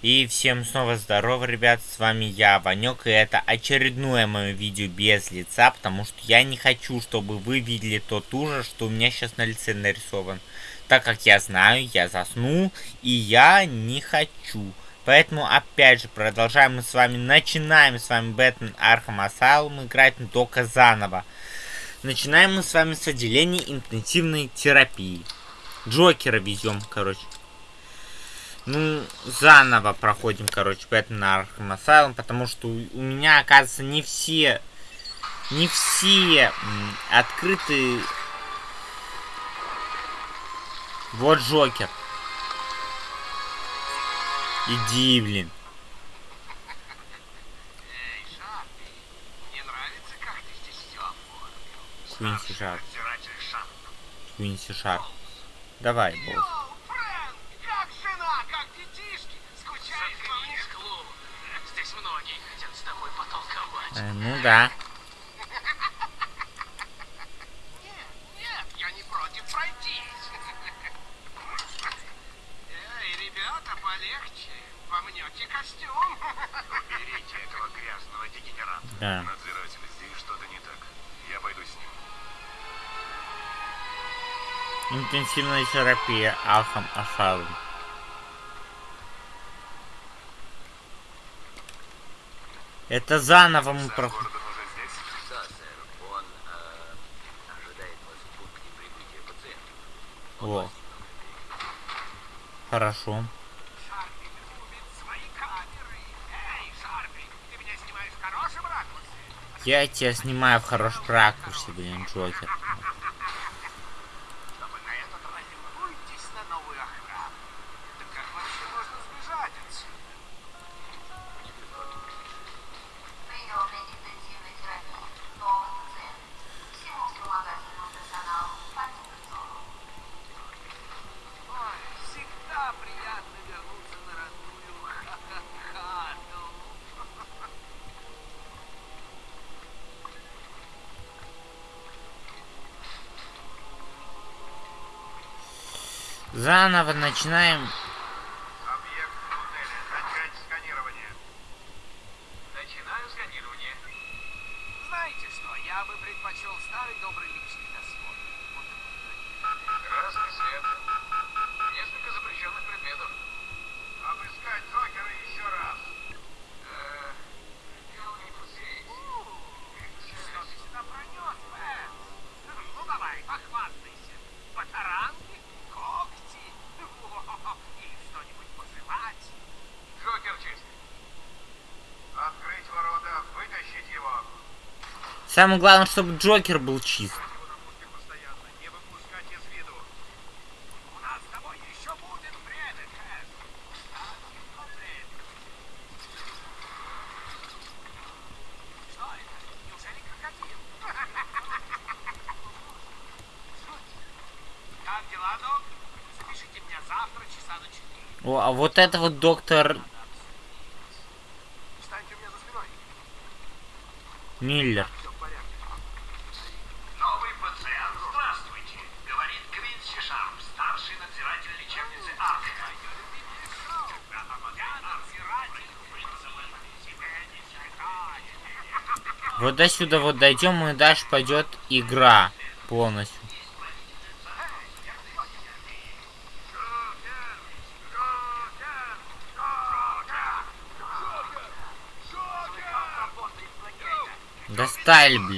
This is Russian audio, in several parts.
И всем снова здорово, ребят, с вами я, Ванек, и это очередное мое видео без лица, потому что я не хочу, чтобы вы видели тот ужас, что у меня сейчас на лице нарисован. Так как я знаю, я засну, и я не хочу. Поэтому, опять же, продолжаем мы с вами, начинаем с вами Batman Arkham Asylum играть только заново. Начинаем мы с вами с отделения интенсивной терапии. Джокера везем, короче. Ну, заново проходим, короче, Batman Arkham Asylum, потому что у меня, оказывается, не все... Не все открыты... Вот Джокер. Иди, блин. Квинси Шарп. Квинси Шарп. Давай, босс. Э, ну да. Нет, нет, я не против пройтись. Эй, ребята, полегче. Помнете костюм. Уберите этого грязного дегенерата. Да. Надзиратель, здесь что-то не так. Я пойду с ним. Интенсивная терапия Алхам Асайлум. Это заново мы проходим. Гордон уже здесь? Да, сэр. Он э, ожидает вас в пункте прибытия пациента. О. Хорошо. Шарпи любит свои камеры. Эй, Шарпи, ты меня снимаешь в хорошем ракурсе? Я тебя снимаю в хорошем ракурсе, блин, Джокер. Заново начинаем. Объект в туннеле. Начать сканирование. Начинаю сканирование. Знаете что, я бы предпочел старый добрый личный досмотр. Красный свет. Несколько запрещенных предметов. Обыскать Джокера еще раз. Э, дело не здесь. Что ты сюда пронес, Бэт? Ну давай, похвастайся. Батаранги? Когти? Во, Или что-нибудь пожевать? Джокер чист. Открыть ворота, вытащить его. Самое главное, чтобы Джокер был чист. Его на пушке постоянно. Не выпускать из виду. У нас с тобой еще будет время, Кэс. Кстати, про время. Что это? Неужели крокодил? Как дела, док? Запишите меня завтра часа на четыре. О, а вот это вот доктор Встаньте у меня за спиной. Миллер. Все в порядке. Новый пациент. Здравствуйте. Говорит Квинси Шарп, старший надзиратель лечебницы Арка. Я надзиратель. Тебе не читать. Вот до сюда вот дойдем, и дальше пойдет игра полностью. Достали, блин.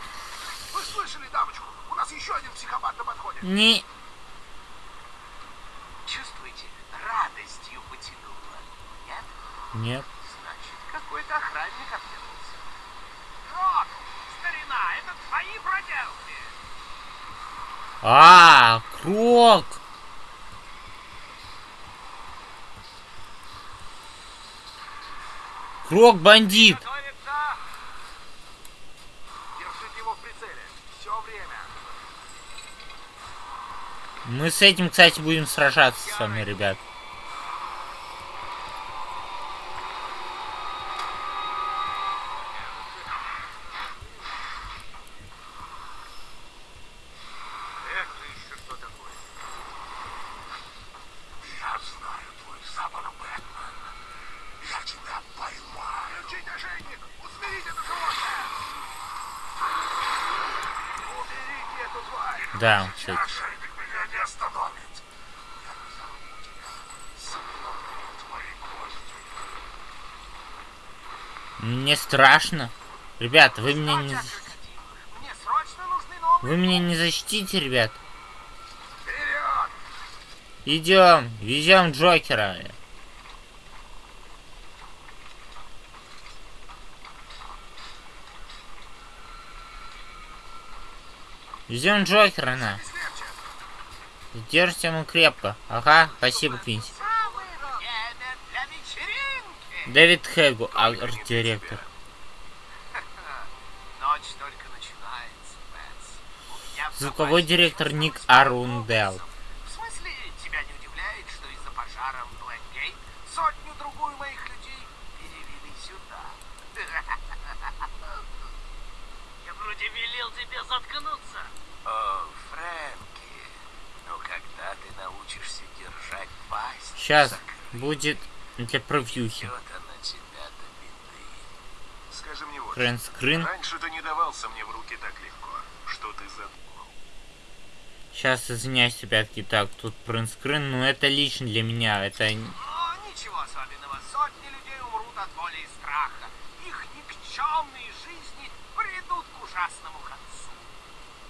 не... Чувствуете? Радостью потянуло. Нет? Нет. Значит, какой-то охранник объявился. Рок, старина, это твои проделки. А, Крок! Крок бандит! Готовится. Держите его в прицеле. Все время. Мы с этим, кстати, будем сражаться с вами, ребят. Это еще что такое? Я знаю твой запах, Бэтмен. Я тебя поймаю. Включите ошейник! Усмирите это животное! Уберите эту тварь! Да, кстати. Ошейник меня не остановит. Я разорву тебя. Сотру твои кости. Мне страшно. Ребят, вы меня не... Вы меня не защитите, ребят. Идем, везем Джокера. Везем Джокера на. Держите ему крепко. Ага, спасибо, Квинси. Самый рок. Это для вечеринки. Дэвид Хэгу, арт-директор. Звуковой директор Ник Арундел. В смысле, тебя не удивляет, что из-за пожара в Блэкгейт сотню-другую моих людей перевели сюда? Я вроде велел тебе заткнуться. О, Фрэнки, ну когда ты научишься держать пасть? Сейчас будет для беды. Скажи мне вот. Френдскрин. Раньше ты не давался мне в руки так легко. Что ты задумал? Сейчас извиняюсь, ребятки. Так, тут принтскрин, но это лично для меня. Это... О, ничего особенного. Сотни людей умрут от боли и страха. Их никчемные жизни придут к ужасному концу.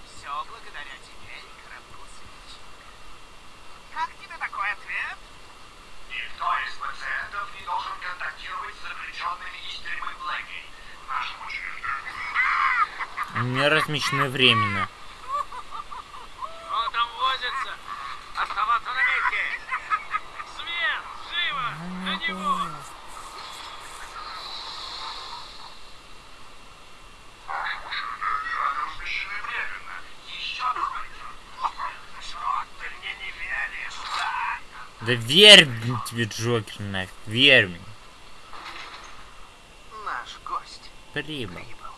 Все благодаря тебе и кораблю свечника. Как тебе такой ответ? Никто из пациентов не должен контактировать с заключенными из тюрьмы Блэкгейт. Нашему. У меня размещены временно. Кто там возится? Оставаться на месте! Свет! Живо! На него! Размещены временно. Еще двое. Что ты мне не веришь, да? Да верь блин, тебе, Джокер, нафиг. Верь мне. Наш гость Прибыл. прибыл.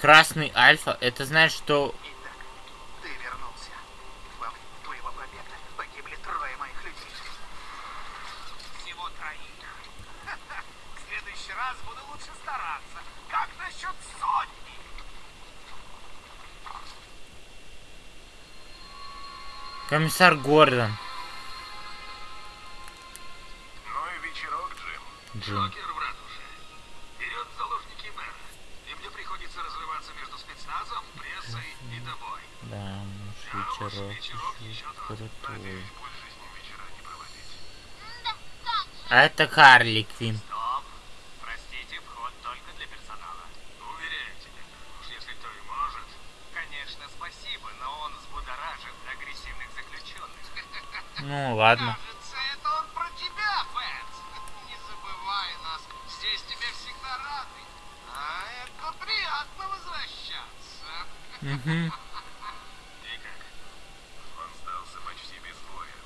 Красный Альфа, это значит, что... Итак, ты вернулся. Во время твоего побега погибли трое моих людей. Всего троих. В следующий раз буду лучше стараться. Как насчет сотни? Комиссар Гордон. Ну и вечерок, Джим. Джим. в ратуше. Вперед заложники мэра. И мне приходится разрываться между спецназом, прессой и тобой. Да, уж вечерок еще крутой. больше с ним вечера не проводить. А это Харли Квин. Стоп. Простите, вход только для персонала. Уверяю тебя, уж если кто и может. Конечно, спасибо, но он взбудоражит агрессивных заключенных. Ну, ладно. Кажется, это он про тебя, Бэтс. Не забывай нас. Здесь тебя всегда рады. А это приятно возвращаться. Угу. И как? Он сдался почти без боя.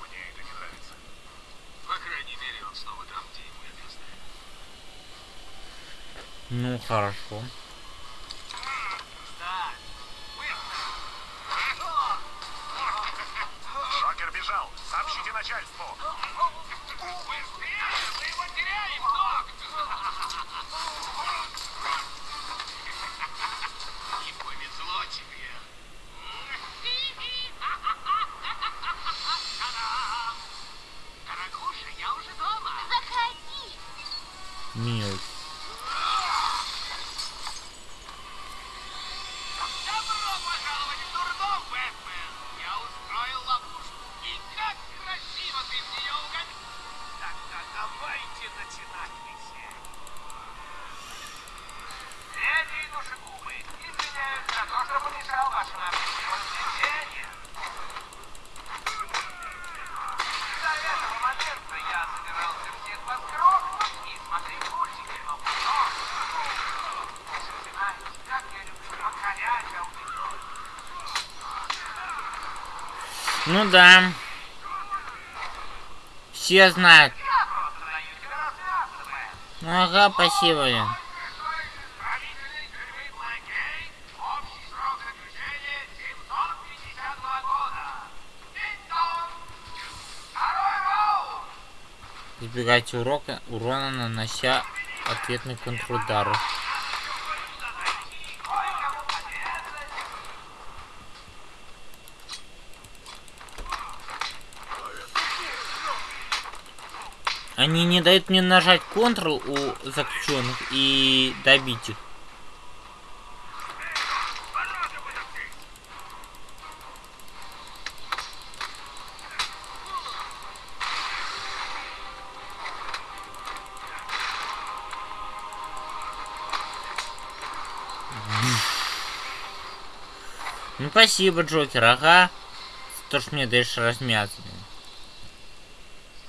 Мне это не нравится. По крайней мере, он снова там, где ему и место. Ну, хорошо. Ну да. Все знают. Ну ага, спасибо. блин. Исправительный тюрьмы Блэкгейт. Общий срок заключения 752 года. Динь-дон. Второй раунд. Избегайте урока, урона, нанося ответный контрудар. Они не дают мне нажать Ctrl у заключенных и добить их. Ну спасибо, Джокер, ага. То, что мне даешь размяться. блин.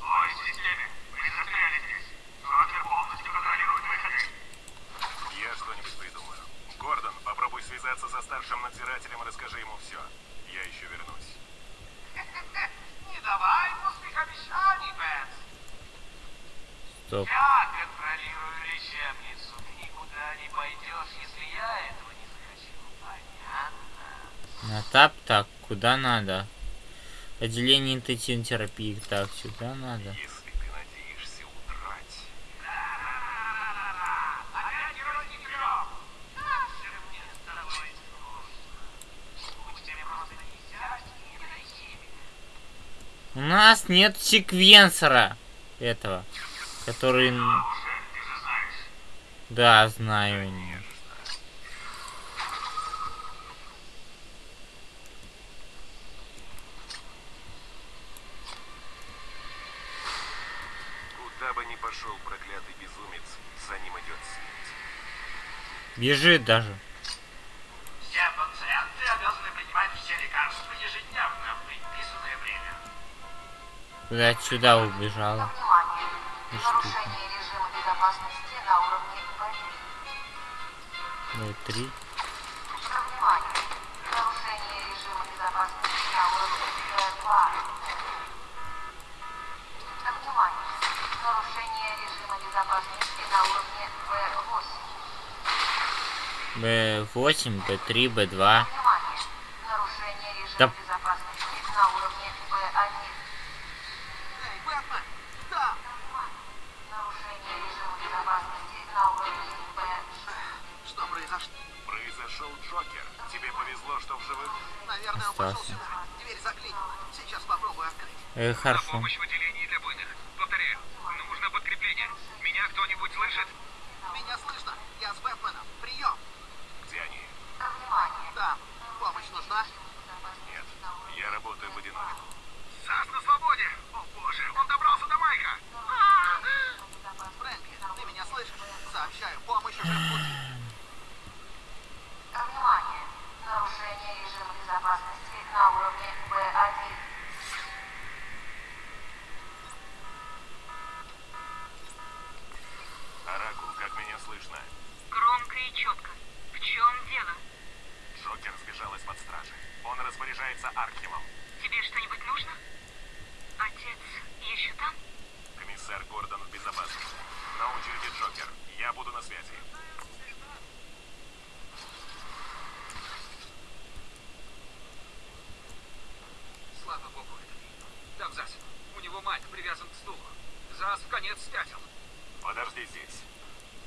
Стойте, Стиви! Вы застряли здесь! Джокер полностью контролирует выходы! Я что-нибудь придумаю. Гордон, попробуй связаться со старшим надзирателем и расскажи ему все. Я еще вернусь. Не давай пустых обещаний, Бенс. Стоп. Я контролирую лечебницу. Ты никуда не пойдешь, если я этого не захочу. Понятно? На тап, куда надо? Отделение интенсивной терапии. Так, сюда надо. У нас нет секвенсора этого, который... Да, знаю. не. куда бы ни пошел проклятый безумец, за ним идет смерть. Бежит даже. Все пациенты обязаны принимать все лекарства ежедневно в предписанное время. Куда сюда убежала. Ну? Нарушение режима безопасности на уровне B3. Б8, Б3, Б2. Да... Остался. Дверь заклинила. Сейчас попробую открыть. Э, хорошо. Помощь в отделении для буйных. Повторяю, нужно подкрепление. Меня кто-нибудь слышит? Меня слышно. Я с Бэтменом. Прием. Да. Помощь нужна? Нет, я работаю в одиночку. На свободе! О боже, он добрался до Майка! Фрэнки, ты меня слышишь? Сообщаю, помощь уже в пути. Внимание! Нарушение режима безопасности на уровне B1. Оракул, как меня слышно? Громко и четко. Сбежал из-под стражи. Он распоряжается Архимом. Тебе что-нибудь нужно? Отец еще там? Комиссар Гордон в безопасности. На очереди Джокер. Я буду на связи. Слава богу, это ты. Там Зась. У него Майк привязан к стулу. Зас в конец спятил. Подожди здесь.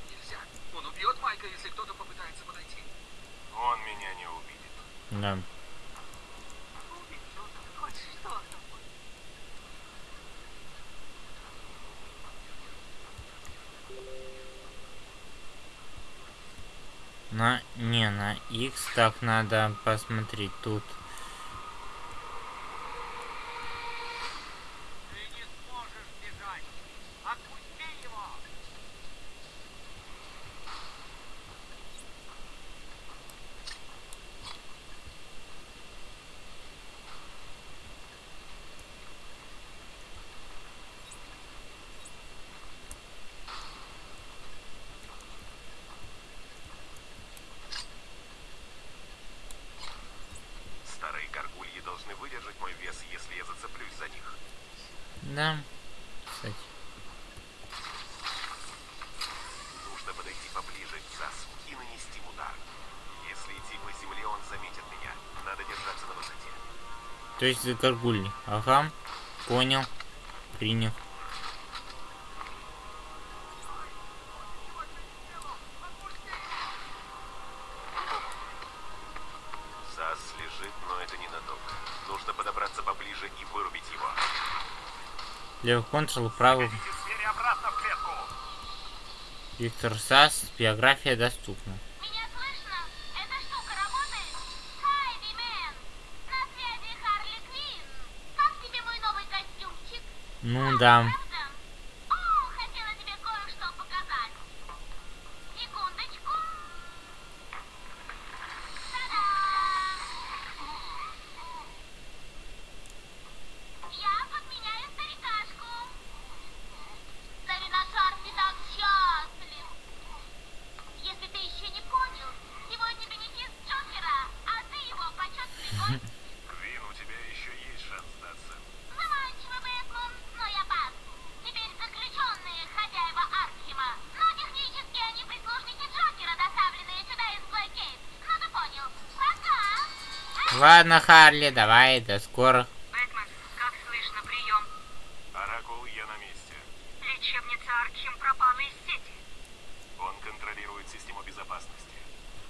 Нельзя. Он убьет Майка, если кто-то попытается подойти. Он меня не увидит. Да. На, не, на X так надо посмотреть тут. Если я зацеплюсь за них. Да. Кстати. Нужно подойти поближе к ЗАСу и нанести удар. Если идти по земле, он заметит меня. Надо держаться на высоте. То есть за горгульни. Ага. Понял. Принял. Левый контрол, правый. Виктор Сас. Биография доступна. Слышно? Эта Ладно, Харли, давай, до скорых. Бэтмен, как слышно, прием. Оракул, я на месте. Лечебница Аркхем пропала из сети. Он контролирует систему безопасности.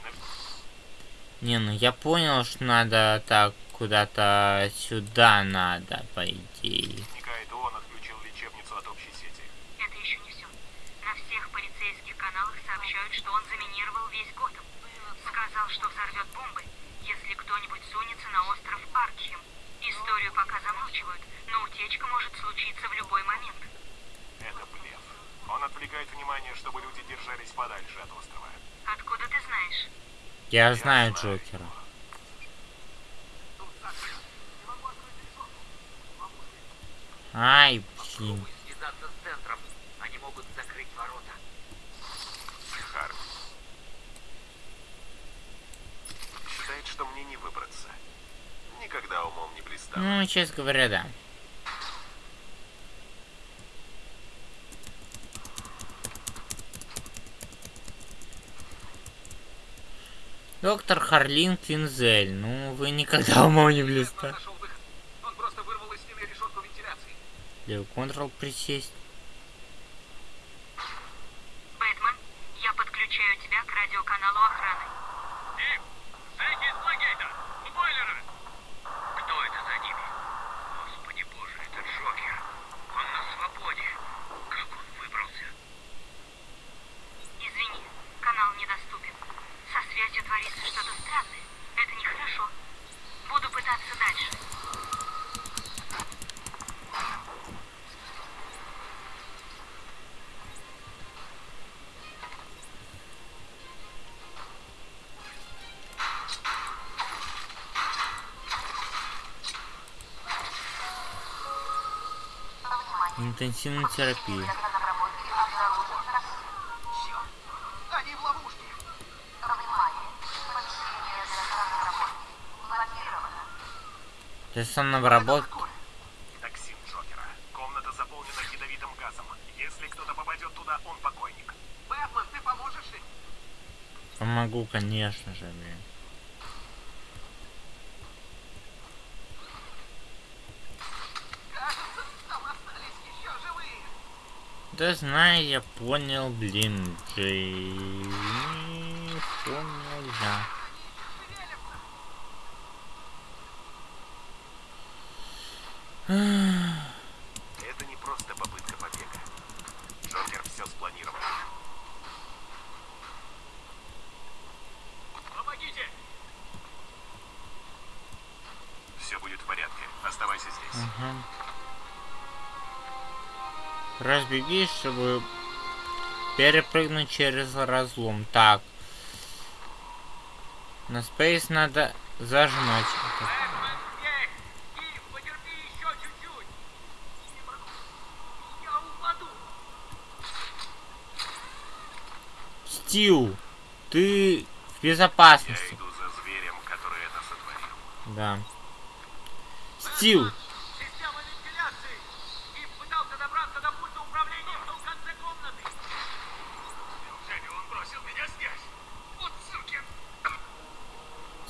На- Не, ну я понял, что надо так куда-то сюда надо, по идее. Возникает ООН отключил лечебницу от общей сети. Это еще не все. На всех полицейских каналах сообщают, что он заминировал весь Готэм. Сказал, что взорвет бомбы, если кто-нибудь сунется на остров Аркхем. Историю пока замалчивают, но утечка может случиться в любой момент. Это блеф. Он отвлекает внимание, чтобы люди держались подальше от острова. Откуда ты знаешь? Я знаю Джокера. Ай, блин. Считает, что мне не выбраться. Никогда умом не блистал. Ну, честно говоря, да. Доктор Харлин Квинзель, ну вы никогда умом не блистали. вентиляции. Левый контрол присесть. Все. Они в ловушке. Для самообработки. Токсин Джокера. Комната заполнена ядовитым газом. Если кто-то попадет туда, он покойник. Бэтмен, ты поможешь им? Помогу, конечно же, блин. Кажется, там остались еще живые. Да знаю, я понял, блин, Джей. Понял, да. Это не просто попытка побега. Джокер все спланировал. Помогите! Все будет в порядке. Оставайся здесь. Ага. Разбегись, чтобы перепрыгнуть через разлом. Так. На спейс надо зажимать. Я. Стил, ты в Я безопасности. иду за зверем, который это сотворил. Да. Стил,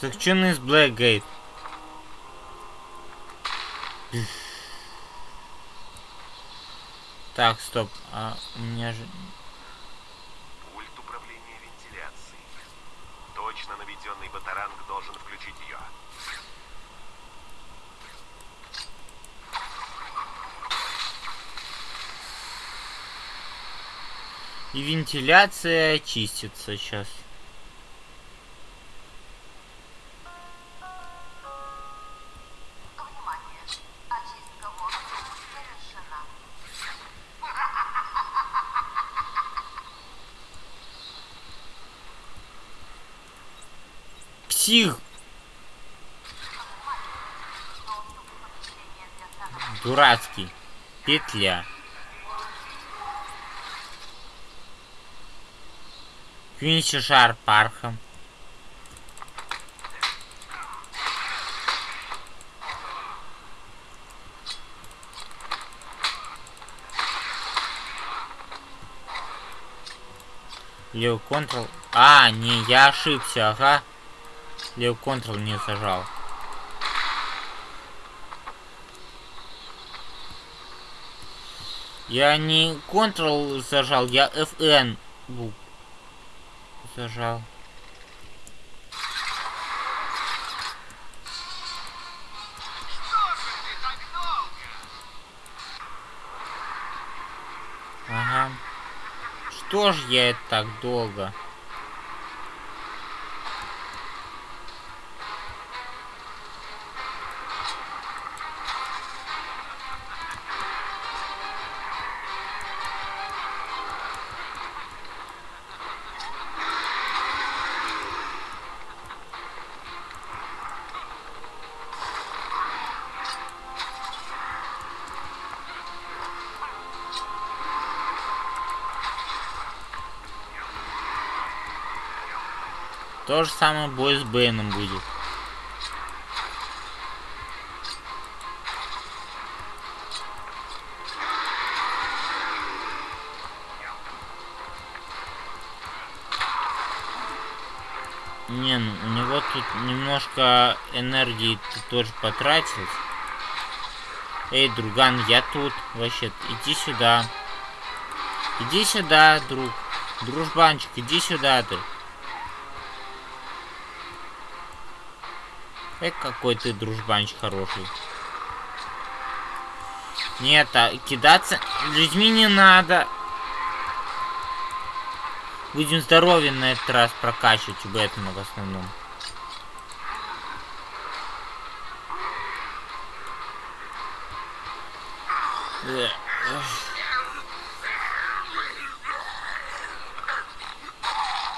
Заключенный из Блэкгейт. Так, стоп. А у меня же... Пульт управления вентиляцией. Точно наведенный батаранг должен включить ее. И вентиляция чистится сейчас. Дурацкий. Петля. Квинси Шар Пархам. Лев Контрол. А, не, я ошибся, ага. Лев Контрол не зажал. Я не Ctrl зажал, я FN зажал. Ага. Что ж я это так долго? То же самое бой с Бэйном будет. Не, ну у него тут немножко энергии ты тоже потратил. Эй, друган, я тут. Вообще, иди сюда. Иди сюда, друг. Дружбанчик, иди сюда ты. Эй, какой ты дружбанчик хороший. Нет, а кидаться людьми не надо. Будем здоровье на этот раз прокачивать у Бэтмена в основном. Эх.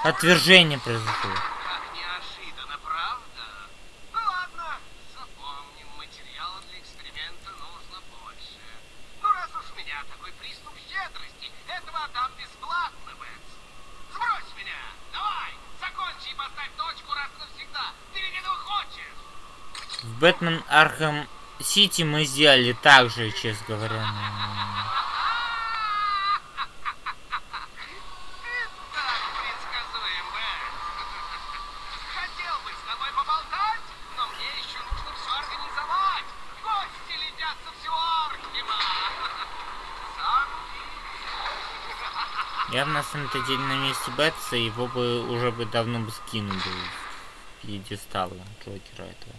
Отвержение произошло. Как неожиданно, правда? Ну ладно, запомним, материала для эксперимента нужно больше. Ну раз уж у меня такой приступ щедрости, этого отдам бесплатно, Бэтс. Сбрось меня! Давай! Закончи и поставь точку раз и навсегда! Ты ведь этого хочешь! В Batman Arkham City мы сделали так же, честно говоря. Я бы на самом деле на месте Бэтса его бы уже бы давно бы скинул бы в пьедестал Джокера этого.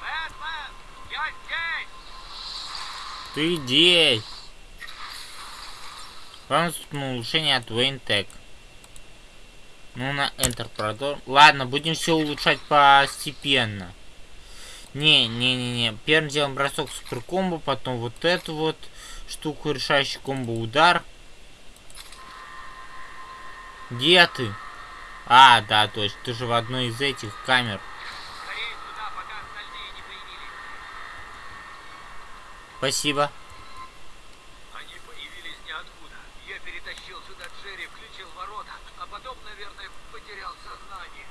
Бэтмен, я здесь. Ты! Вам на улучшение от Tech. Ну, на Enter продолжим. Ладно, будем все улучшать постепенно. Не, не, не, не. Первым делом бросок супер комбо, потом вот эту вот штуку, решающий комбо удар. Где ты? А, да, точно. Ты же в одной из этих камер. Скорее сюда, пока остальные не появились. Спасибо. Они появились ниоткуда. Я перетащил сюда Джерри, включил ворота, а потом, наверное, потерял сознание.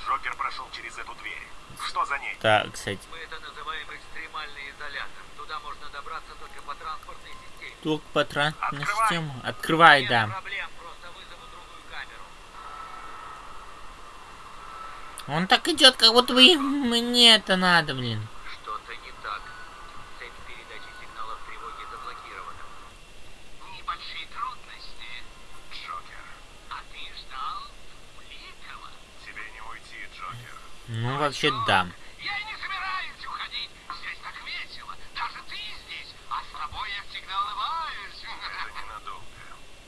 Джокер прошел через эту дверь. Что за ней? Так, кстати. Мы это называем экстремальный изолятор. Туда можно добраться только по транспортной системе. Только по транспортной Открывай. системе. Открывай, Нет да. проблем. Он так идет, как будто бы мне это надо, блин. Что-то не так. Цепь передачи сигналов тревоги заблокирована. Небольшие трудности, Джокер. а ты ждал Улитова. Тебе не уйти, Джокер. Ну, вообще, да. Я и не собираюсь уходить. Здесь так весело. Даже ты здесь. А с тобой я всегда улыбаюсь. Это ненадолго.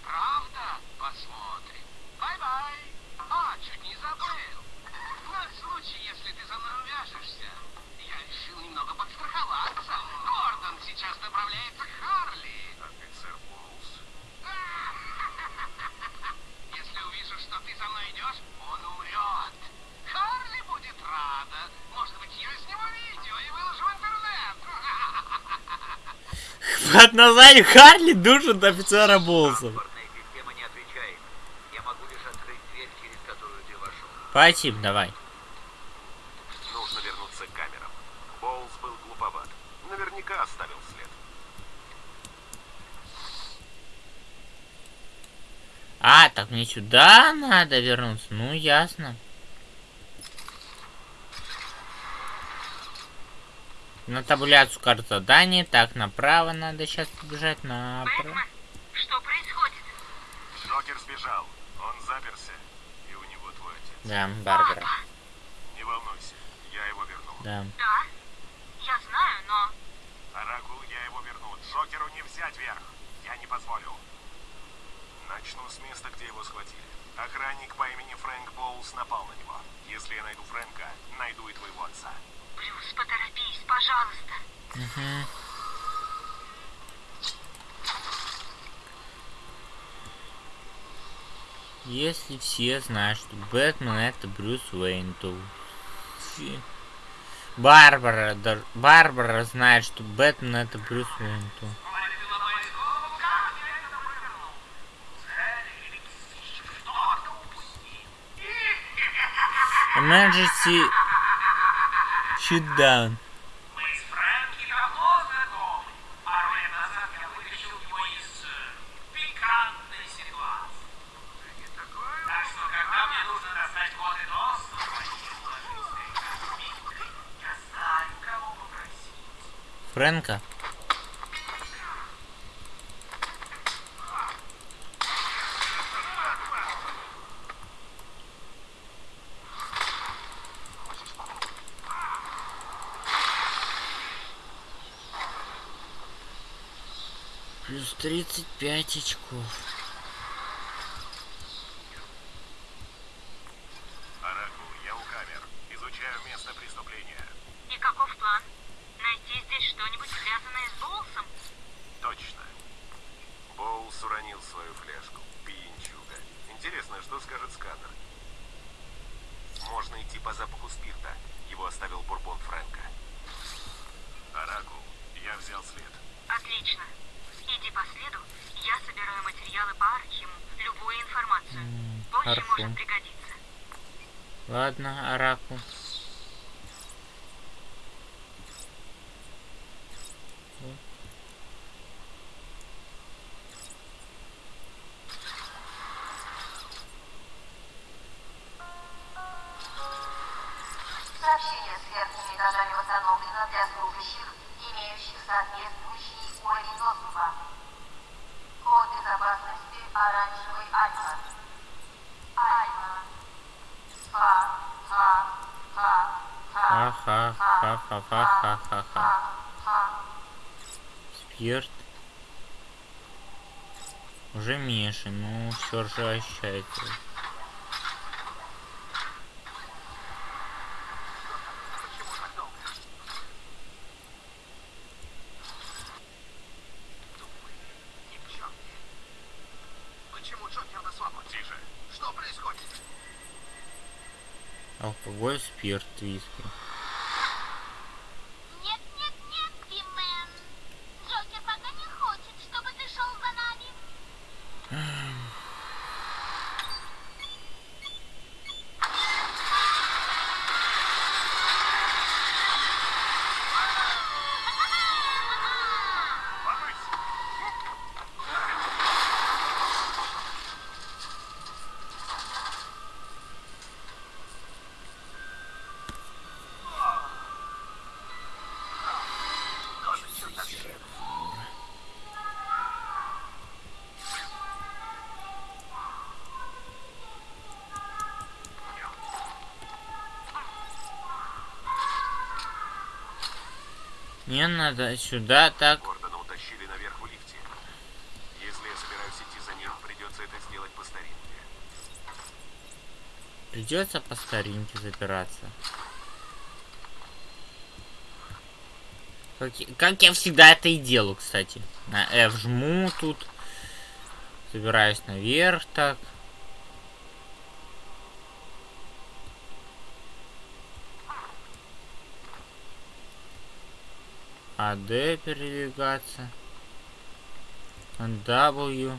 Правда? Посмотрим. Bye-bye. А, чуть не забыл. На случай, если ты за мной увяжешься, я решил немного подстраховаться. Гордон сейчас направляется к Харли. Офицер Боулс. Если увижу, что ты за мной идешь, он умрет. Харли будет рада. Может быть, я сниму видео и выложу в интернет. Под названием Харли душит офицера Болсов. Спасибо, давай. Нужно вернуться к камерам. Боулс был глуповат. Наверняка оставил след. А, так мне сюда надо вернуться. Ну, ясно. На таблицу карт заданий. Так, направо надо сейчас побежать. Направо. Бэтмен, что происходит? Джокер сбежал. Он заперся. И у него твой отец. Да, Барбара. Не волнуйся. Я его верну. Да. Да, я знаю, но... Оракул, я его верну. Джокеру не взять верх. Я не позволю. Начну с места, где его схватили. Охранник по имени Фрэнк Боулс напал на него. Если я найду Фрэнка, найду и твоего отца. Брюс, поторопись, пожалуйста. Мгм. Если все знают, что Бэтмен это Брюс Уэйн, то... Барбара, да- Барбара знает, что Бэтмен это Брюс Уэйн, то... Emergency кого попросить. Фрэнка? 35 очков. Оракул, я у камер. Изучаю место преступления. И каков план? Найти здесь что-нибудь связанное с Боулсом? Точно. Боулс уронил свою фляжку. Пьянчуга. Интересно, что скажет сканер? Можно идти по запаху спирта. Его оставил бурбон Фрэнка. Оракул, я взял след. Отлично. Иди по следу, я собираю материалы по Архиму, любую информацию. Позже может пригодиться. Ладно, Оракул. Ха-ха-ха-ха-ха-ха-ха. ха. Спирт. Уже меньше, ну все же ощущается. Алкоголь, спирт, виски. Надо сюда, так. Гордона утащили наверх в лифте. Если я собираюсь идти за ним, придется это сделать по старинке. Придется по старинке запираться. Как, как я всегда это и делаю, кстати. На F жму тут. Забираюсь наверх так. AD передвигаться. W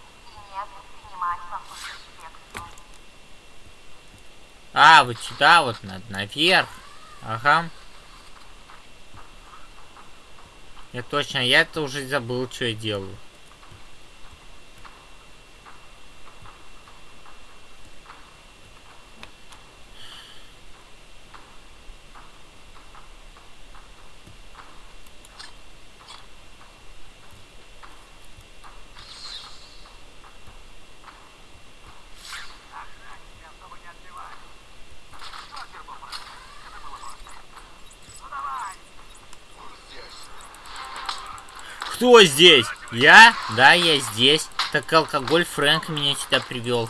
А, вот сюда вот надо, наверх. Ага. Я точно, я это уже забыл, что я делаю. Кто здесь? Я? Да, я здесь. Так алкоголь Фрэнк меня сюда привел.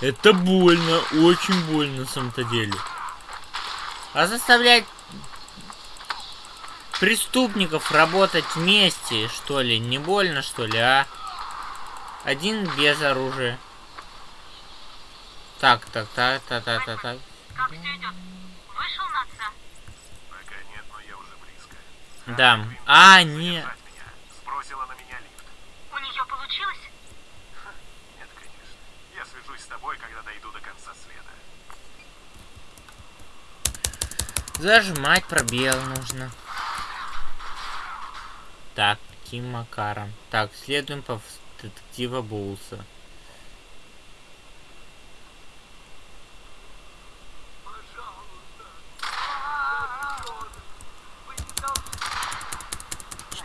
Это больно, очень больно на самом-то деле. А заставлять преступников работать вместе, что ли, не больно, что ли, а? Один без оружия. Так, так, так, так, так, так, так. Как все идет? Вышел на отца? Пока нет, но я уже близко. Да. А, не. Сбросила на меня лифт. У нее получилось? Нет, конечно. Я свяжусь с тобой, когда дойду до конца света. Зажимать пробел нужно. Так, каким макаром? Так, следуем по детектива Боулса.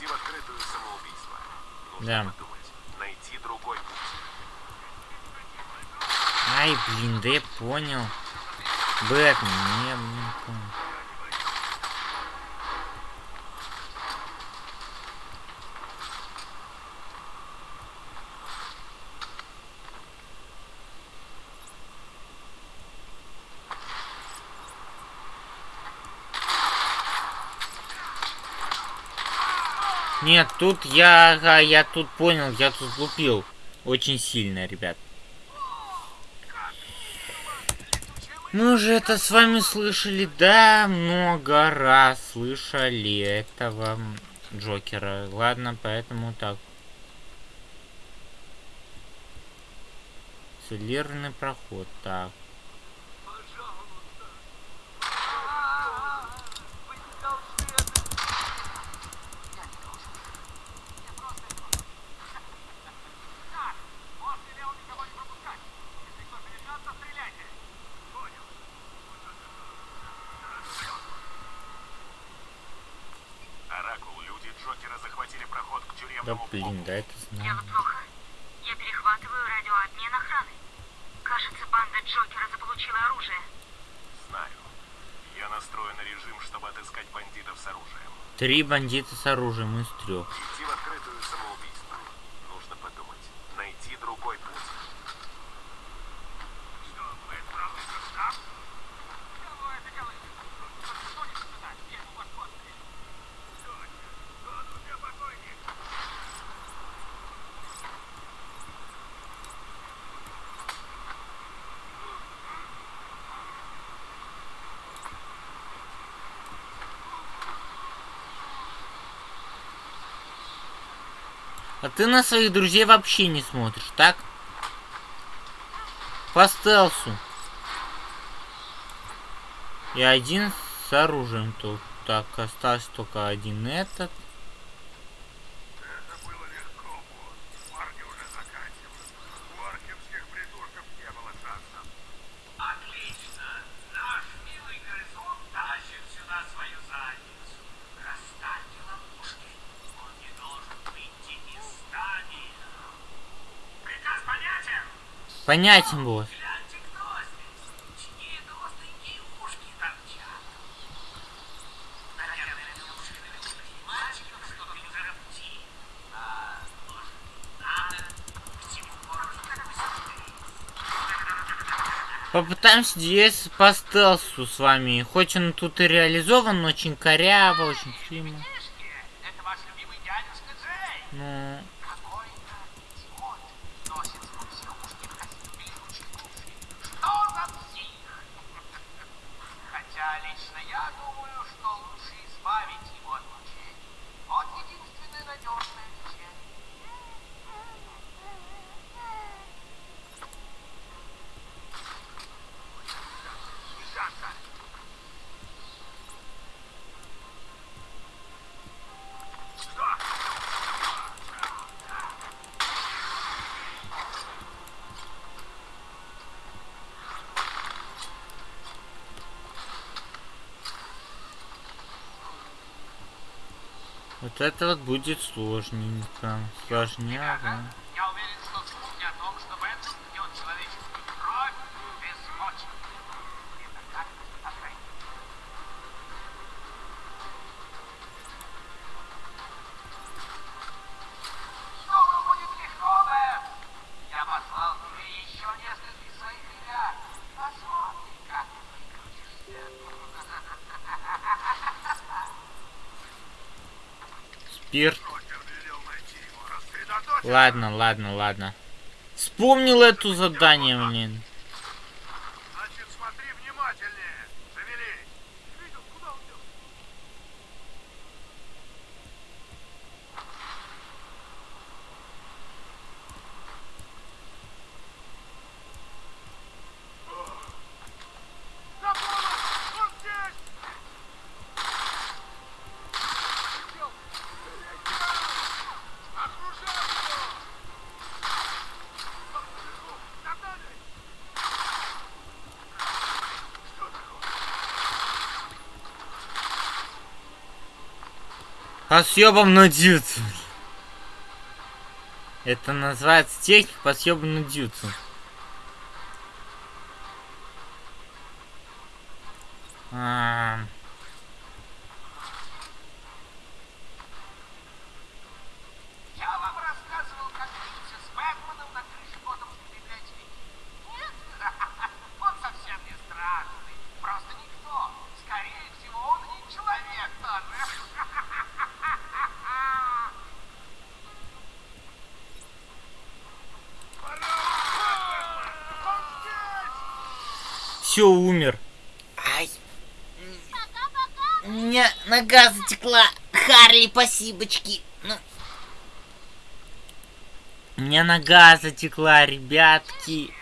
Идти в открытую самоубийство. Нужно Да. подумать. Найти другой путь. Ай, блин, да я понял. Бэтмен, не, не понял. Нет, тут я, ага, я тут понял, я тут лупил. Очень сильно, ребят. Мы уже это с вами слышали, да, много раз слышали этого Джокера. Ладно, поэтому так. Целлерный проход, так. Можете ли он никого не пропускать? Если кто перейдет, то стреляйте. Понял. Оракул, люди Джокера захватили проход к Да тюремному блин, да это Дело знаю. плохо. Я перехватываю радиообмен охраны. Кажется, банда Джокера заполучила оружие. Знаю. Я настроен на режим, чтобы отыскать бандитов с оружием. Три бандита с оружием из трех. Идти в открытую самоубийство. Нужно подумать. Найти другой путь. Что, вы отправились в штаб? Кого это колышет? Просто что-нибудь испытать, я ему башку отстрелю. Точно. Он у тебя покойник. А ты на своих друзей вообще не смотришь, так? По стелсу. И один с оружием тут. Так, остался только один этот. Это было легко, босс. Парни уже заканчивают. У архимских придурков не было шансов. Отлично. Наш милый грызун тащит сюда свою задницу. Расставьте ловушки. Он не должен выйти из здания. Приказ понятен? Понятен, босс. Гляньте, кто здесь. Чьи это остренькие ушки торчат. Наверное, неужели мальчиков что-то не заробти. А, может, не надо? К чему городу такой сюрприз? Попытаемся здесь по стелсу с вами. Хоть он тут и реализован, но очень коряво, очень Джей. Ну, Какой-то идиот носит свой психушки в костюме летучих мышей. Что за псих? Хотя лично я думаю, что лучше избавить его от мучений. Вот единственное надежное лечение. Снижаться! вот это вот будет сложненько. Сложняго. Ладно, ладно, ладно. Вспомнил эту задание, блин. Значит, смотри внимательнее. Шевелись. Видел, куда он идет? Забыл! Он здесь! Окружай его! Нагнали! По съебам на дюцу. Это называется техника по съебам на дюцу. А, Я вам рассказывал, как биться с Бэтменом на крыше Готэмской библиотеки. Нет? Он совсем не страшный. Просто никто. Скорее всего, он не человек тоже. Все, умер. Ай. У меня нога затекла. Харли, спасибочки. Ну. У меня нога затекла, ребятки.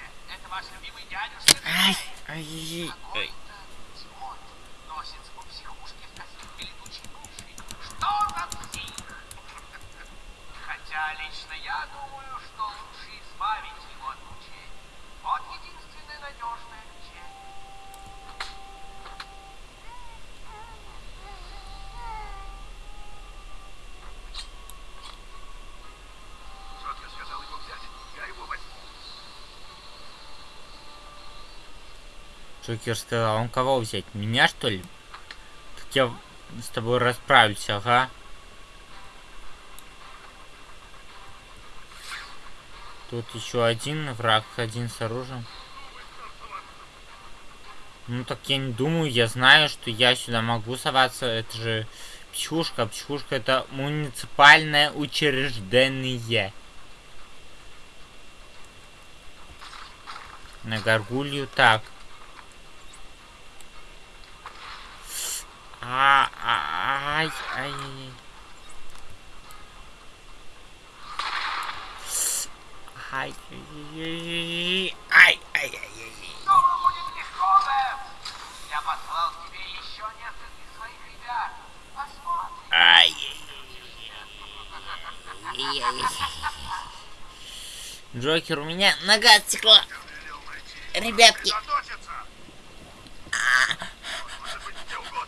Джокер сказал, он кого взять? Меня, что ли? Так я с тобой расправлюсь, ага. Тут еще один враг, один с оружием. Ну так я не думаю, я знаю, что я сюда могу соваться. Это же психушка. Психушка это муниципальное учреждение. На горгулью так. А, а, ай, ай, ай. Ай, ай, ай, ай, ай. Думаю, будет легко, Бэм. Я послал тебе еще нескольких своих ребят. Посмотрим. Ай, ай, ай, ай. Джокер, у меня нога отсекла. Ребятки. Сосредоточиться! Может быть, где угодно.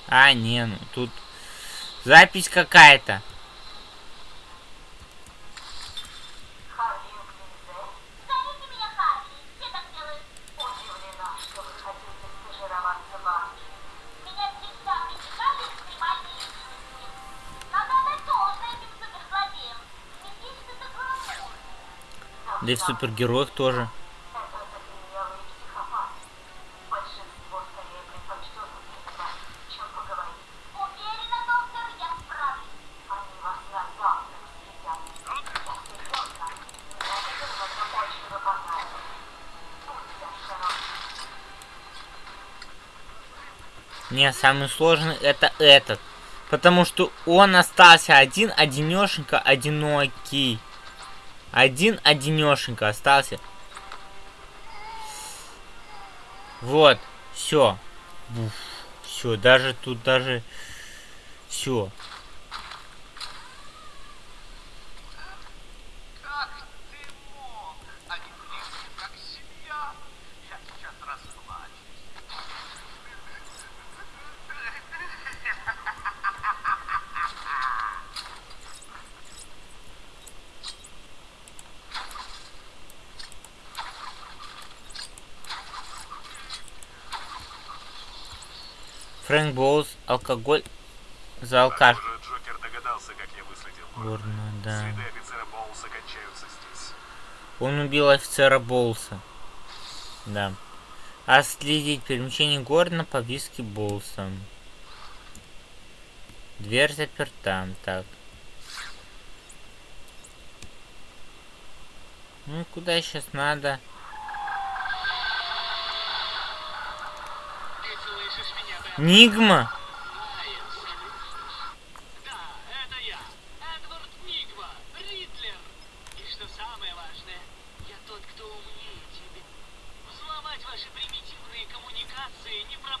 должное этим суперзлодеям. Местечко это гламур. Да и в супергероях тоже. Это закоренелые психопаты. Большинство скорее предпочтет убийство, чем поговорить. Уверена, доктор, я справлюсь. Они вас на завтрак съедят. Я серьезно. Некоторым это очень бы понравилось. Будьте осторожны. Не, самый сложный это этот. Потому что он остался один, одинешенько, одинокий. Один одинешенько остался. Вот, все. Все, даже тут даже все. Как ты мог? Они близки, как семья. Я сейчас расплачусь. Фрэнк Боулс, алкоголь за алкаш. Горно, да. Он убил офицера Боулса. Да. А следить перемещение Гордона по виски Боулса. Дверь заперта. Так. Ну, куда сейчас надо? Нигма? Да, это я. Эдвард Нигма, Ридлер. И что самое важное, я тот, кто умнее тебя. Взломать ваши примитивные коммуникации не проблема Я знаю, моего где. гения. Моя цель проста. Ты пройдешь ряд до смешного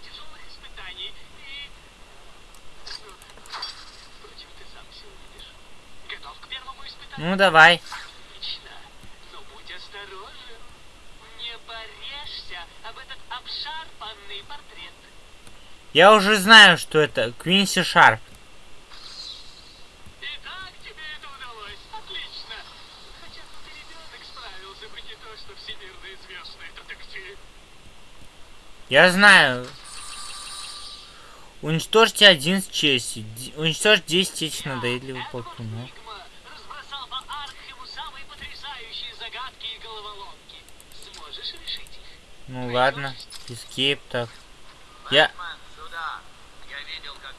тяжелых испытаний и... Ну, давай. Но будь осторожен. Не порежься об этот обшарпанный портрет. Я уже знаю, что это Квинси Шарп. И как тебе это удалось? Отлично. Хотя тут и ребенок справился бы не то, что всемирно известный детектив. Я знаю. Уничтожьте один с честью. Уничтожь 10 этих надоедливых болтунов. Их? Ну ладно. Эскейп так. Я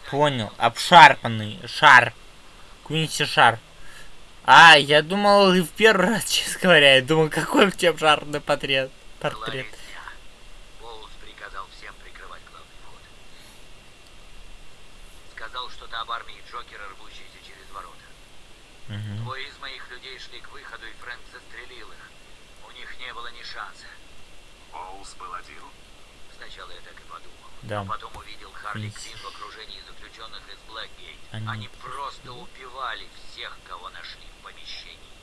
понял. Обшарпанный. Шар. Квинси Шар. А, я думал, в первый раз, честно говоря, я думал, какой у тебя обшарпанный портрет. Портрет. Говорит я. Боулс приказал всем прикрывать главный вход. Сказал что-то об армии Джокера, рвущейся через ворота. Мгм. Двое из моих людей шли к выходу, и Фрэнк застрелил их. У них не было ни шанса. Боулс был один. Сначала я так и подумал. Да. Но потом увидел Харли. Квинн в окружении заключенных из Блэкгейт. Они Они, просто убивали всех, кого нашли в помещении.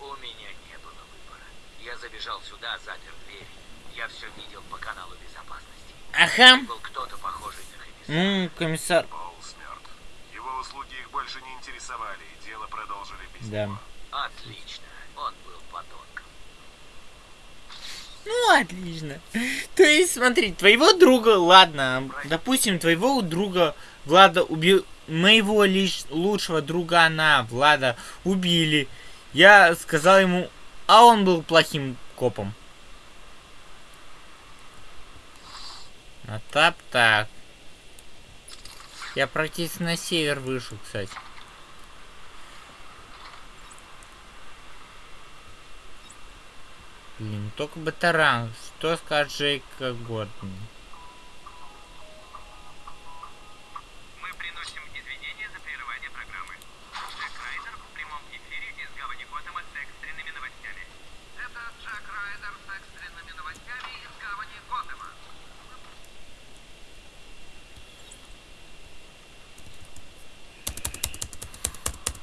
У меня не было выбора. Я забежал сюда, запер дверь. Я все видел по каналу безопасности. Ага. Был кто-то похожий на комиссара. Ну, комиссар. Боулс. Его услуги их больше не интересовали, и дело продолжили без Да. него. Отлично. Он был подонком. Ну, отлично. То есть, смотри, твоего друга, ладно, допустим, твоего друга Влада убил, моего лиш... лучшего друга на Влада убили. Я сказал ему, а он был плохим копом. А так так. Я практически на север вышел, кстати. Блин, только батаран. Что скажет Джейка Гордон?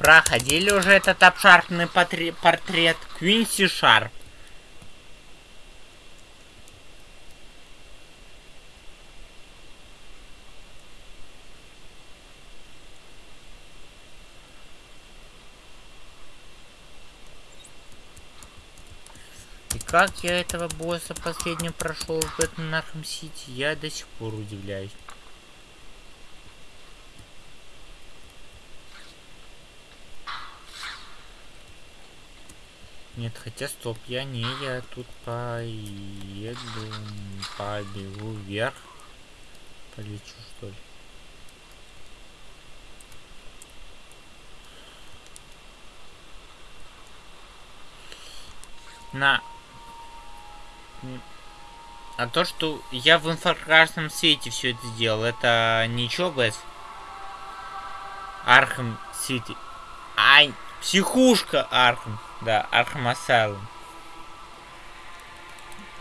Проходили уже этот обшарпанный портрет Квинси Шарп. И как я этого босса последнего прошел в этом Нархам Сити, я до сих пор удивляюсь. Нет, хотя стоп, я не, я тут поеду, побегу вверх. Полечу, что ли. На. А то, что я в инфракрасном свете все это сделал, это ничего, Бэс? Arkham City. Ай, психушка Архам. Да, Архам.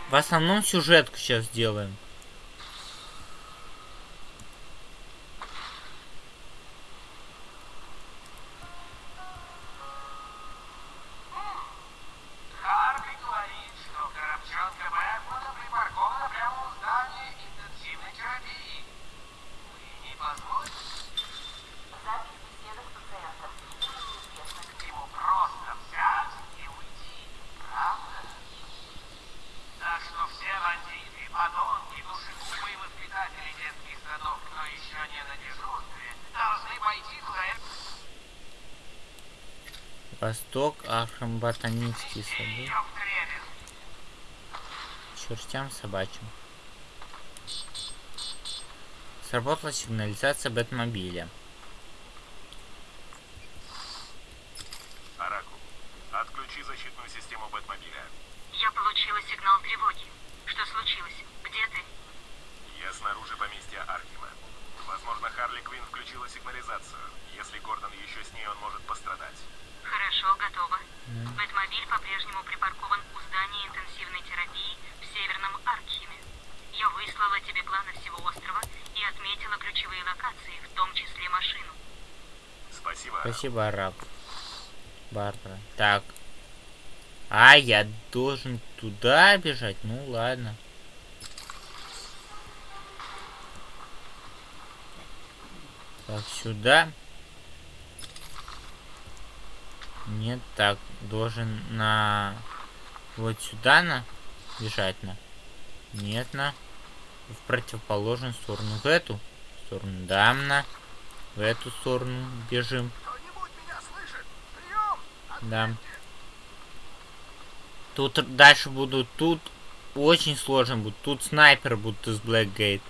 В основном сюжетку сейчас делаем. Ботанические сады. Чертям собачьим. Сработала сигнализация Бэтмобиля. Араку, отключи защитную систему Бэтмобиля. Я получила сигнал тревоги. Что случилось? Где ты? Я снаружи поместья Архима. Возможно, Харли Квинн включила сигнализацию. Если Гордон еще с ней, он может пострадать. Хорошо, готово. Бэтмобиль по-прежнему припаркован у здания интенсивной терапии в Северном Аркхеме. Я выслала тебе планы всего острова и отметила ключевые локации, в том числе машину. Спасибо. Арак. Барбара. Так. А, я должен туда бежать? Ну ладно. Так, сюда. Нет, так, должен на... Вот сюда на... Бежать на. Нет, на. В противоположную сторону. В эту сторону. Да, на. В эту сторону бежим. Кто-нибудь меня слышит? Прием! Да. Тут дальше будут, тут очень сложно будет. Тут снайпер будут из Blackgate.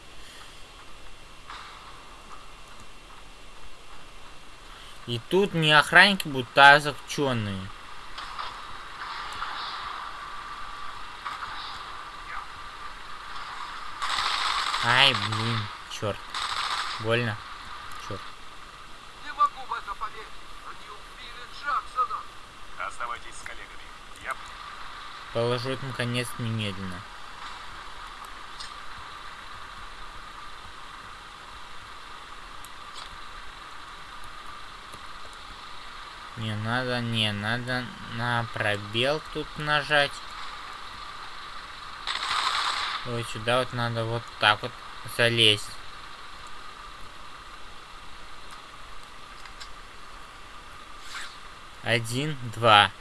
И тут не охранники будут, а заключенные. Ай, блин, черт. Больно. Черт. Не могу в это поверить. Они убили Джексона. Оставайтесь с коллегами. Я Положу им конец немедленно. Не надо, не надо на пробел тут нажать. Вот сюда вот надо вот так вот залезть. Один, два.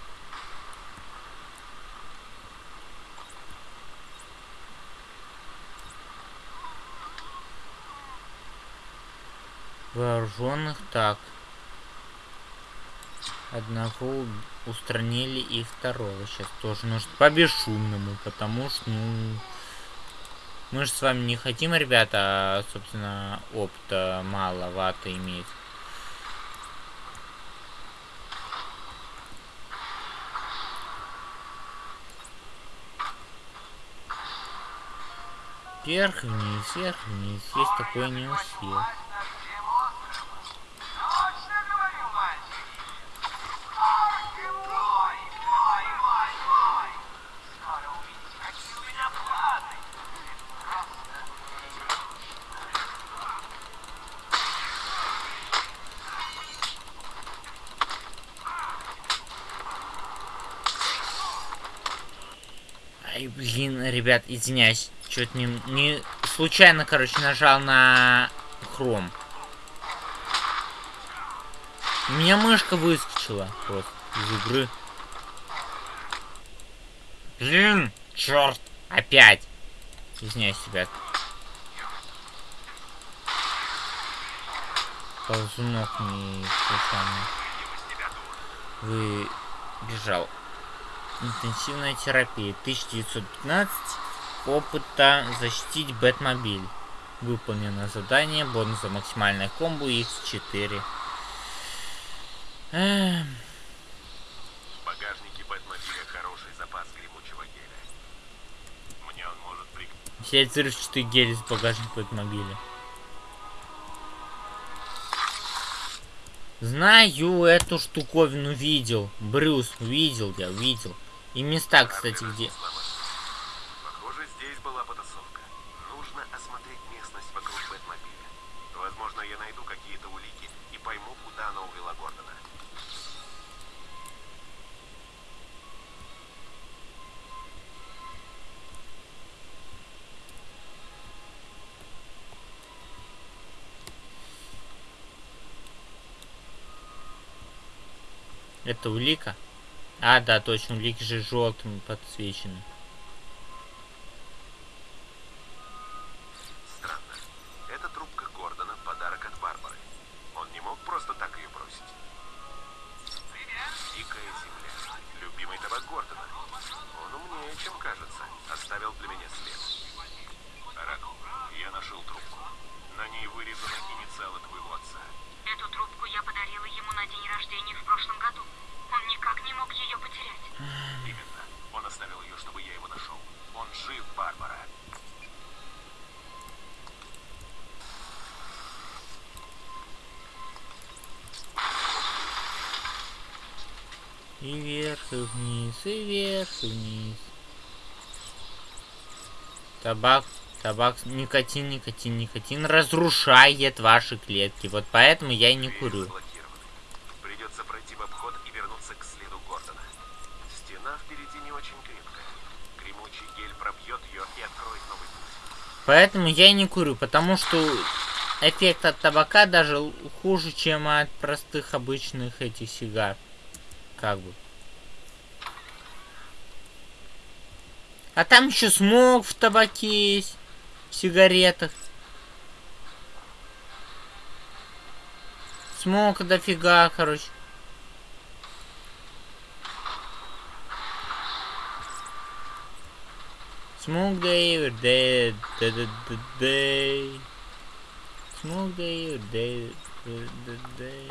Вооруженных так. Одного устранили и второго. Сейчас тоже нужно по бесшумному, потому что, ну... Мы же с вами не хотим, ребята, собственно, опыта маловато иметь. Вверх, вниз, вверх, вниз. Есть такое не у всех. Блин, ребят, извиняюсь. Чё-то не, не... Случайно, короче, нажал на хром. У меня мышка выскочила просто из игры. Блин, черт, опять. Извиняюсь, ребят. Ползунок не случайно. Вы бежал. Интенсивная терапия. 1915. Опыта защитить Бэтмобиль. Выполнено задание. Бонус за максимальное комбо X4. Эм, В багажнике Бэтмобиля хороший запас гремучего геля. Мне он может пригодиться. Взять взрывчатый гель из багажника Бэтмобиля. Знаю эту штуковину, видел. Брюс, видел я, видел. И места, кстати, где... Похоже, здесь была потасовка. Нужно осмотреть местность вокруг Бэтмобиля. Возможно, я найду какие-то улики и пойму, куда она увела Гордона. Это улика? А, да, точно, улики же желтым подсвечены. И вверх, и вниз, и вверх, и вниз. Табак, табак, никотин, никотин, никотин разрушает ваши клетки. Вот поэтому я и не курю. Придется пройти в обход и вернуться к следу. виде не очень крепкая. Гремучий гель пробьет ее и откроет новый путь. Поэтому я и не курю, потому что эффект от табака даже хуже, чем от простых обычных этих сигар. Как бы. А там еще смог в табаке есть, в сигаретах. Смог дофига, короче. Smoke day or day, day, day, day. Smoke day or day, day, day,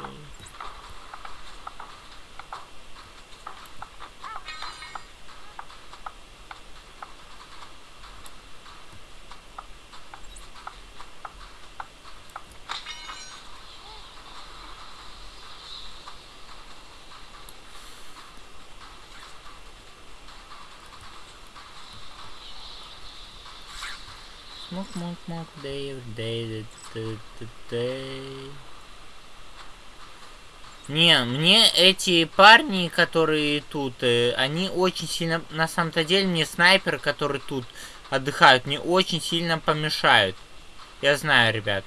day, day, day, day, day. Не, мне эти парни, которые тут, э, они очень сильно, на самом-то деле, мне снайперы, которые тут отдыхают, мне очень сильно помешают. Я знаю, ребят.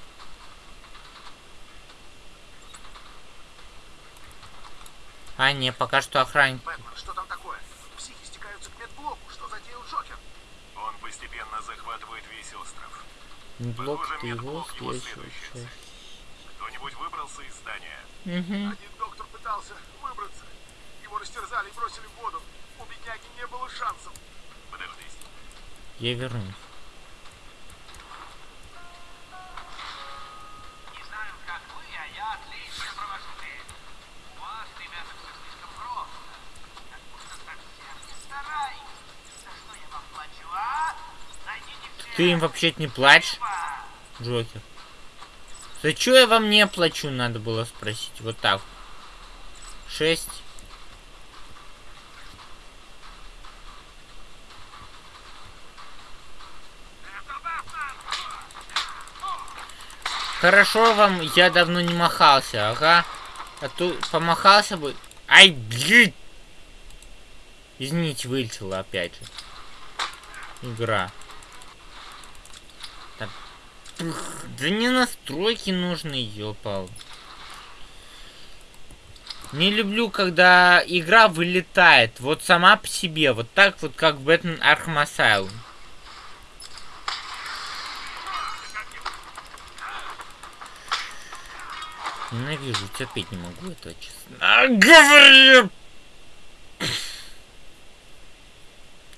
А, не, пока что охранник. Бэтмен, что там такое? Психи стекаются к медблоку. Что затеял Джокер? Он постепенно захватывает весь остров. Блок Похоже, ты его часть. Кто-нибудь выбрался из здания? Мгм. Один доктор пытался выбраться. Его растерзали и бросили в воду. У бедняги не было шансов. Подождись. Я вернусь. Не знаю, как вы, а я отлично провожу время. У вас, ребята, все слишком просто. Как будто совсем не стараетесь. За что я вам плачу, а? Ты им вообще-то не Живо! Джокер? За что я вам не плачу, надо было спросить. Вот так. Шесть. Хорошо вам, я давно не махался, ага. А то помахался бы. Ай, блин! Извините, вылетела опять же. Игра. Да, не настройки нужны, ёпал. Не люблю, когда игра вылетает. Вот сама по себе. Вот так вот, как Бэтмен Arkham Asylum. Ненавижу, терпеть не могу этого, честно. А, говорю!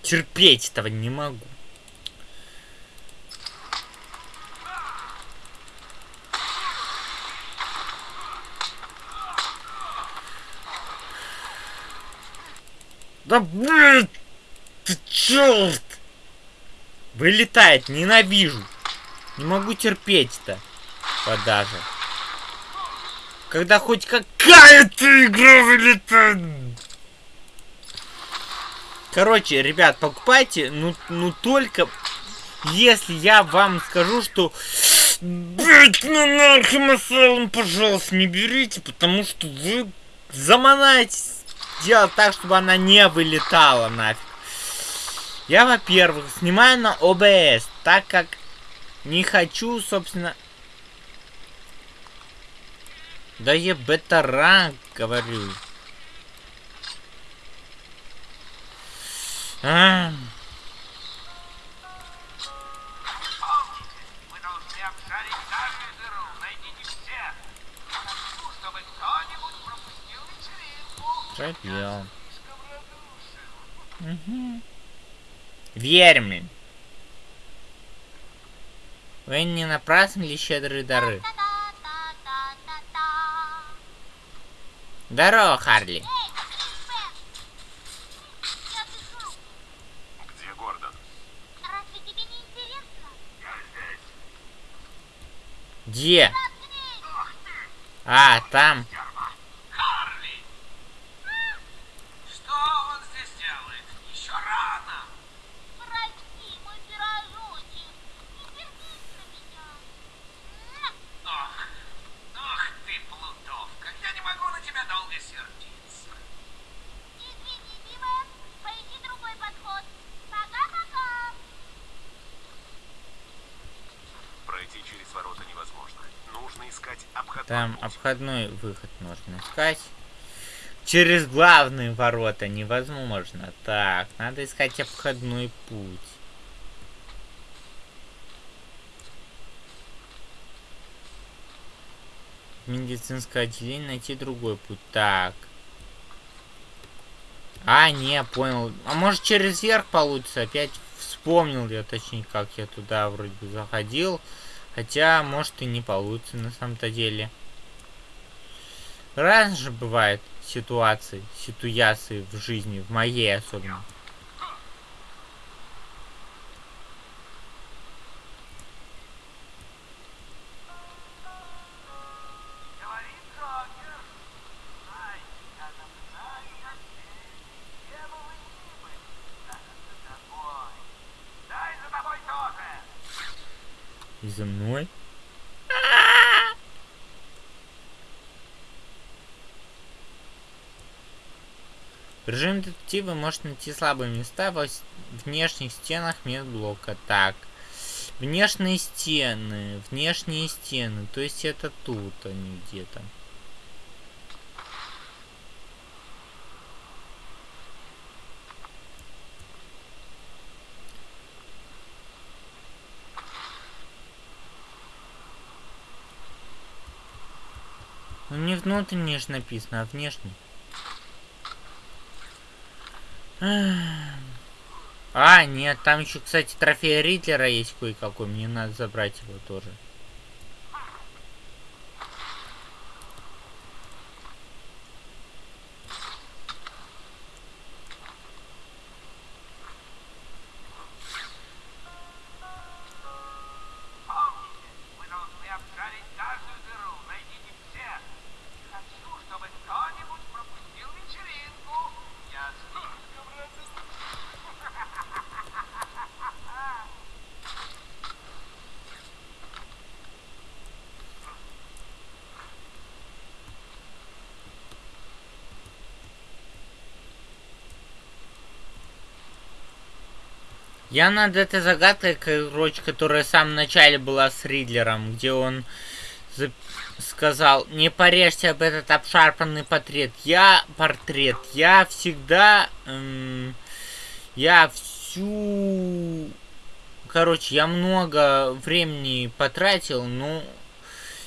Терпеть этого не могу. Да блин! Ты черт! Вылетает, ненавижу. Не могу терпеть-то. Подажа. Когда хоть какая-то игра вылетает. Короче, ребят, покупайте, ну, ну только если я вам скажу, что Бэтмен Архем Asylum, пожалуйста, не берите, потому что вы заманаетесь делать так, чтобы она не вылетала нафиг. Я, во-первых, снимаю на ОБС, так как не хочу, собственно... Да я бета-ранг говорю. А, Помните, радушен. Угу. Верь мне. Вы не напрасно ли щедрые дары? Та-та-та-та-та-та. Здорово, Харли. Где Гордон? Разве тебе не интересно? Я здесь. Где? А, там. Харли! Что он здесь делает? Еще рано. Прости, мой пирожочек. Не сердись на меня. М, Ох, ох ты, плутовка. Я не могу на тебя долго сердиться. Извини, Бивен. Поищи через ворота невозможно. Нужно искать обходной Обходной выход можно искать. Через главные ворота невозможно. Так, надо искать обходной путь. Медицинское отделение найти другой путь. Так. А, не, понял. А может через верх получится? Опять вспомнил я, точнее, как я туда вроде бы заходил. Хотя, может и не получится на самом-то деле. Разные же бывают ситуации, ситуации в жизни, в моей особенно. В режиме детектива может найти слабые места во внешних стенах медблока. Так. Внешние стены. Внешние стены. То есть это тут они где-то. Ну не внутренний же написано, а внешний. А, нет, там еще, кстати, трофей Ридлера есть кое-какой. Мне надо забрать его тоже. Помните, вы должны обшарить каждую дыру. Найдите всех. Не хочу, чтобы кто-нибудь пропустил вечеринку. Ясно? Я над этой загадкой, короче, которая в самом начале была с Ридлером, где он за- сказал, не порежьте об этот обшарпанный портрет. Я портрет. Я всегда... эм, я всю... Короче, я много времени потратил, ну...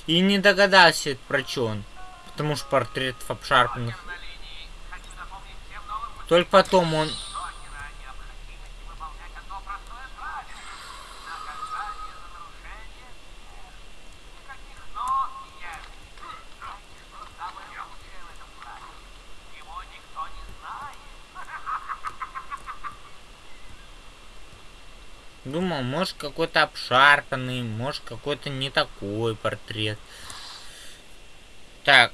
И не догадался, про что он. Потому что портретов обшарпанных. Только потом он... Джокера о необходимости выполнять одно простое правило. Наказание за нарушение нет. Никаких «но» и «нет». Знаете, что самое лучшее в этом правиле? Его никто не знает. Думал, может какой-то обшарпанный, может какой-то не такой портрет. Так.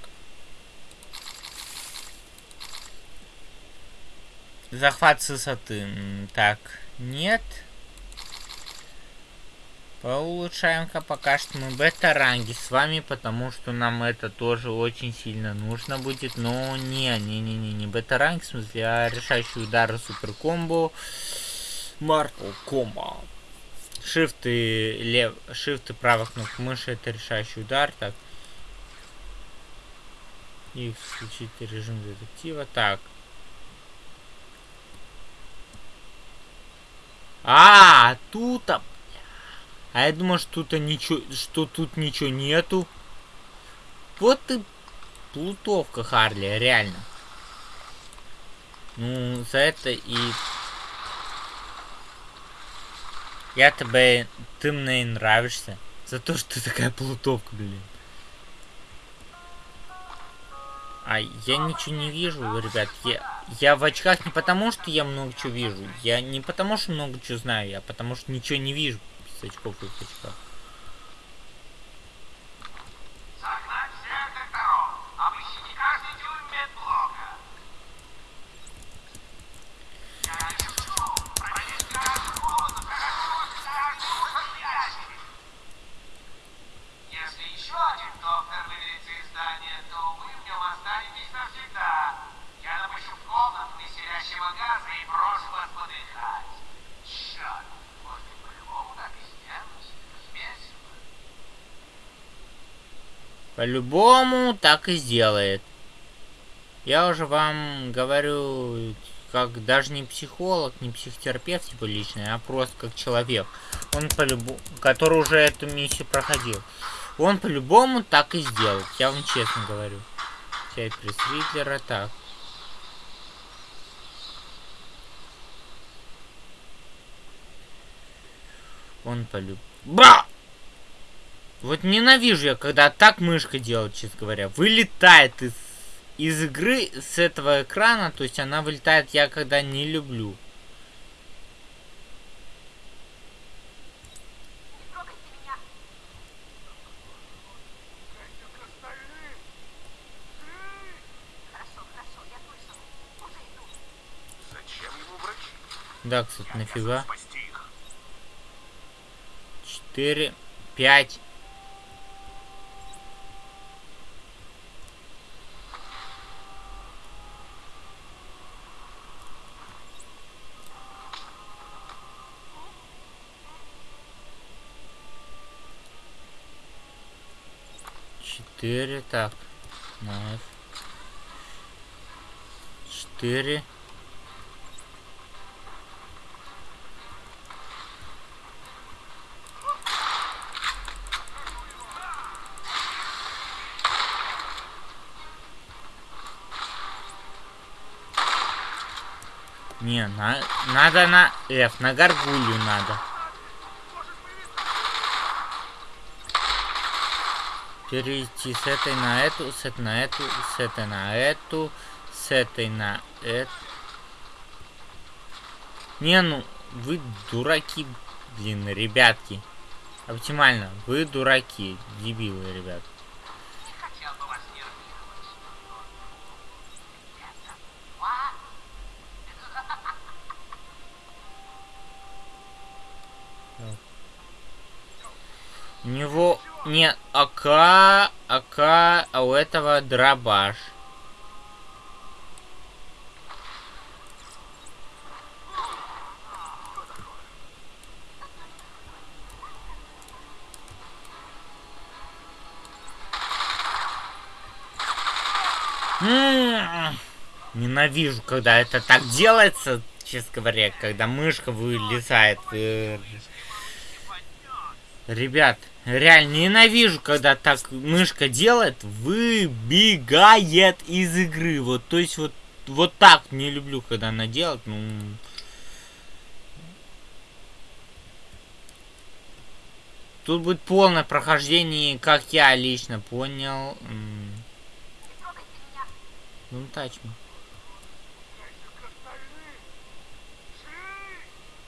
Захват с высоты. Так, нет. Поулучшаем-ка пока что мы бета-ранги с вами, потому что нам это тоже очень сильно нужно будет. Но не, не-не-не, не бета-ранг, в смысле, а решающий удар и супер комбо. Mortal Kombat. Шифты лев, шифты правых кнопок мыши это решающий удар. Так. И включить режим детектива. Так. А, тут, а, а я думал, что тут ничего, что тут ничего нету. Вот ты плутовка, Харли, реально. Ну, за это и я тебе... Ты мне нравишься. За то, что ты такая плутовка, блин. А я ничего не вижу, ребят. Я, я в очках не потому, что я много чего вижу. Я не потому, что много чего знаю, я потому, что ничего не вижу без очков и в очках. По-любому так и сделает. Я уже вам говорю, как даже не психолог, не психотерапевт типа личный, а просто как человек. Он по-любому, который уже эту миссию проходил. Он по-любому так и сделает, я вам честно говорю. Часть пресс Ридлера, так. Он полюб... Ба! Вот ненавижу я, когда так мышка делает, честно говоря. Вылетает из, из игры с этого экрана, то есть она вылетает, я когда не люблю. Да, кстати, нафига. Четыре, пять. Четыре, так. На F. Четыре. Не, на, надо на F, на горгулью надо. Перейти с этой на эту, с этой на эту, с этой на эту, с этой на эту. Не, ну, вы дураки, блин, ребятки. Оптимально, вы дураки, дебилы, ребят. Не хотел бы вас нервировать. Это У него не АК, АК, а у этого дробаш. М, Ненавижу, когда это так делается, честно говоря, когда мышка вылезает. э, Ребят, реально ненавижу, когда так мышка делает, выбегает из игры. Вот, то есть вот, вот так не люблю, когда она делает. Ну, тут будет полное прохождение, как я лично понял. Ну, touch me.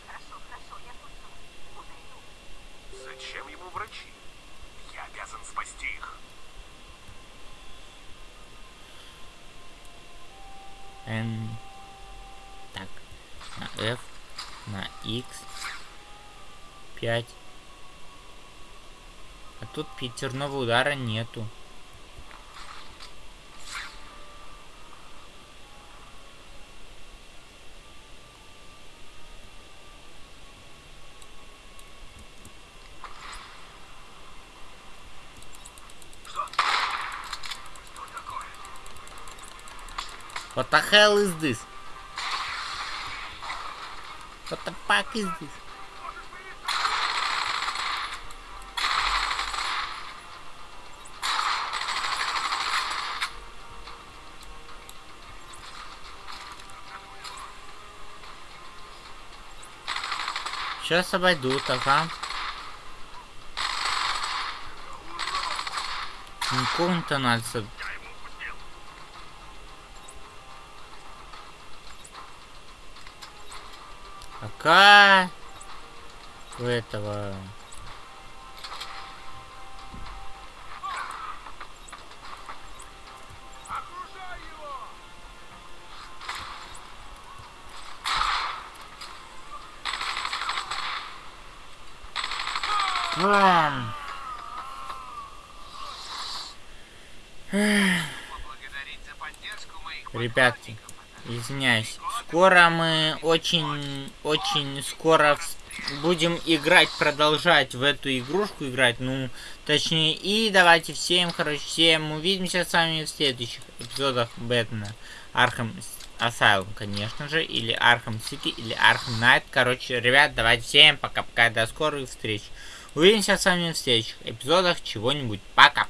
Хорошо, хорошо, я слышал. Уже иду. Зачем ему врачи? Я обязан спасти их. N. Так. На F. На X. 5. А тут пятерного удара нету. What the hell is this? What the fuck is this? Сейчас обойдут, ага. Ну, комната надо... Пока у этого. Моих Ребятки, извиняюсь. Скоро мы очень, очень скоро будем играть, продолжать в эту игрушку играть, ну, точнее, и давайте всем, короче, всем увидимся с вами в следующих эпизодах Бэтмена. Arkham Asylum, конечно же, или Arkham City, или Arkham Knight. Короче, ребят, давайте всем пока-пока, до скорых встреч. Увидимся с вами в следующих эпизодах чего-нибудь. Пока!